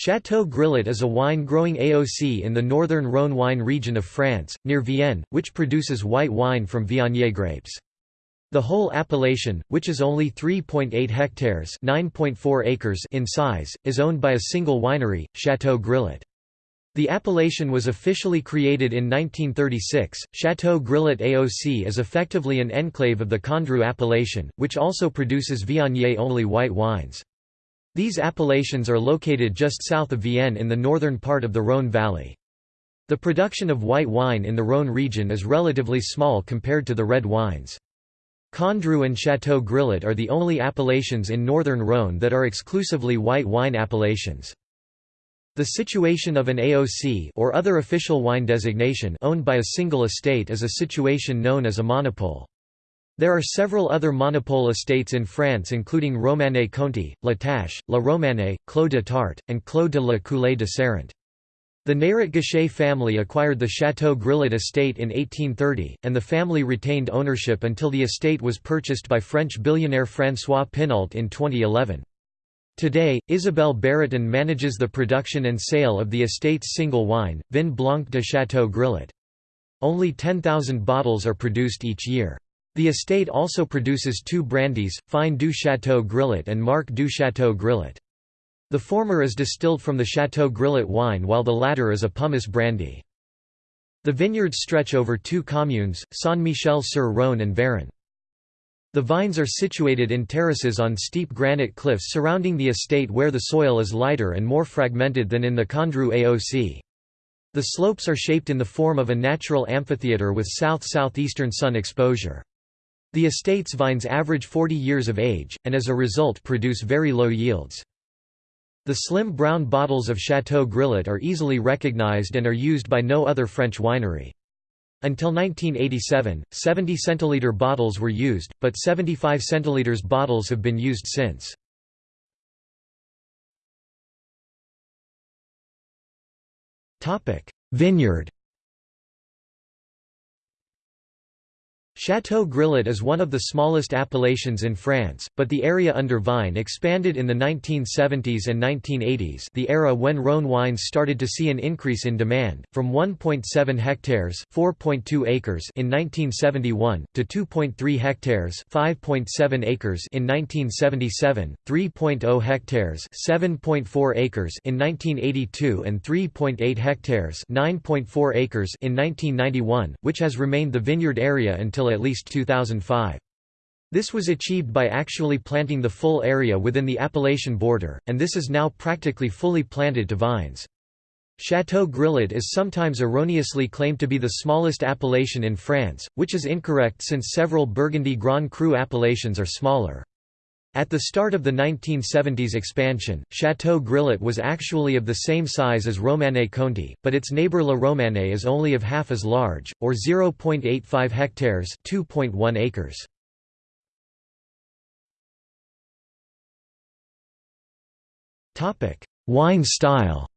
Château Grillet is a wine-growing AOC in the northern Rhône wine region of France, near Vienne, which produces white wine from Viognier grapes. The whole appellation, which is only 3.8 hectares (9.4 acres) in size, is owned by a single winery, Château Grillet. The appellation was officially created in 1936. Château Grillet AOC is effectively an enclave of the Condrieu appellation, which also produces Viognier only white wines. These appellations are located just south of Vienne in the northern part of the Rhône valley. The production of white wine in the Rhône region is relatively small compared to the red wines. Condrieu and Château Grillet are the only appellations in northern Rhône that are exclusively white wine appellations. The situation of an AOC or other official wine designation owned by a single estate is a situation known as a monopole. There are several other monopole estates in France including Romanée Conti, La Tâche, La Romanée, Clos de Tart, and Clos de la Coulée de Serrant. The Neyret-Gachet family acquired the Château Grillet estate in 1830, and the family retained ownership until the estate was purchased by French billionaire François Pinault in 2011. Today, Isabelle Baraton manages the production and sale of the estate's single wine, Vin Blanc de Château Grillet. Only 10,000 bottles are produced each year. The estate also produces two brandies, Fine du Château Grillet and Marc du Château Grillet. The former is distilled from the Château Grillet wine while the latter is a pomace brandy. The vineyards stretch over two communes, Saint-Michel-sur-Rhône and Varennes. The vines are situated in terraces on steep granite cliffs surrounding the estate where the soil is lighter and more fragmented than in the Condrieu AOC. The slopes are shaped in the form of a natural amphitheatre with south-southeastern sun exposure. The estate's vines average 40 years of age, and as a result produce very low yields. The slim brown bottles of Chateau Grillet are easily recognized and are used by no other French winery. Until 1987, 70 centiliter bottles were used, but 75 centiliters bottles have been used since. Vineyard Château Grillet is one of the smallest appellations in France, but the area under vine expanded in the 1970s and 1980s the era when Rhône wines started to see an increase in demand, from 1.7 hectares acres in 1971, to 2.3 hectares 5.7 acres in 1977, 3.0 hectares 7.4 acres in 1982 and 3.8 hectares 9.4 acres in 1991, which has remained the vineyard area until at least 2005. This was achieved by actually planting the full area within the appellation border, and this is now practically fully planted to vines. Château Grillet is sometimes erroneously claimed to be the smallest appellation in France, which is incorrect since several Burgundy Grand Cru appellations are smaller. At the start of the 1970s expansion, Château Grillet was actually of the same size as Romanée Conti, but its neighbour La Romanée is only of half as large, or 0.85 hectares 2.1 acres. Wine style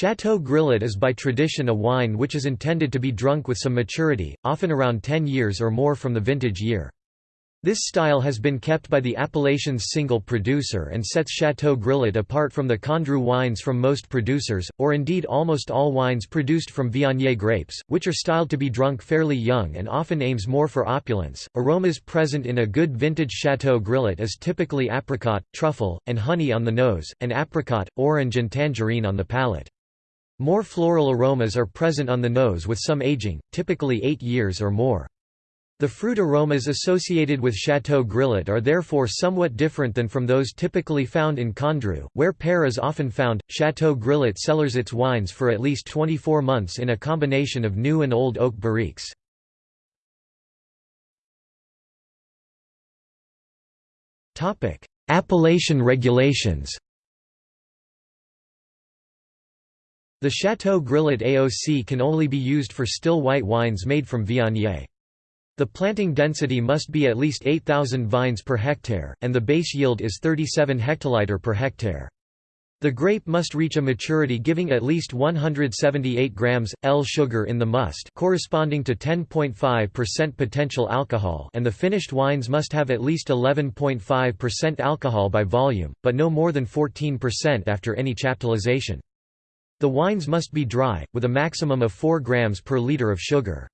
Chateau Grillet is by tradition a wine which is intended to be drunk with some maturity, often around 10 years or more from the vintage year. This style has been kept by the appellation's single producer and sets Chateau Grillet apart from the Condrieu wines from most producers, or indeed almost all wines produced from Viognier grapes, which are styled to be drunk fairly young and often aims more for opulence. Aromas present in a good vintage Chateau Grillet is typically apricot, truffle, and honey on the nose, and apricot, orange and tangerine on the palate. More floral aromas are present on the nose with some aging, typically 8 years or more. The fruit aromas associated with Chateau Grillet are therefore somewhat different than from those typically found in Condrieu, where pear is often found. Chateau Grillet cellars its wines for at least 24 months in a combination of new and old oak barriques. Appellation regulations The Chateau Grillet AOC can only be used for still white wines made from Viognier. The planting density must be at least 8,000 vines per hectare, and the base yield is 37 hectoliter per hectare. The grape must reach a maturity giving at least 178 grams L sugar in the must, corresponding to 10.5% potential alcohol, and the finished wines must have at least 11.5% alcohol by volume, but no more than 14% after any chaptalization. The wines must be dry, with a maximum of 4 grams per liter of sugar.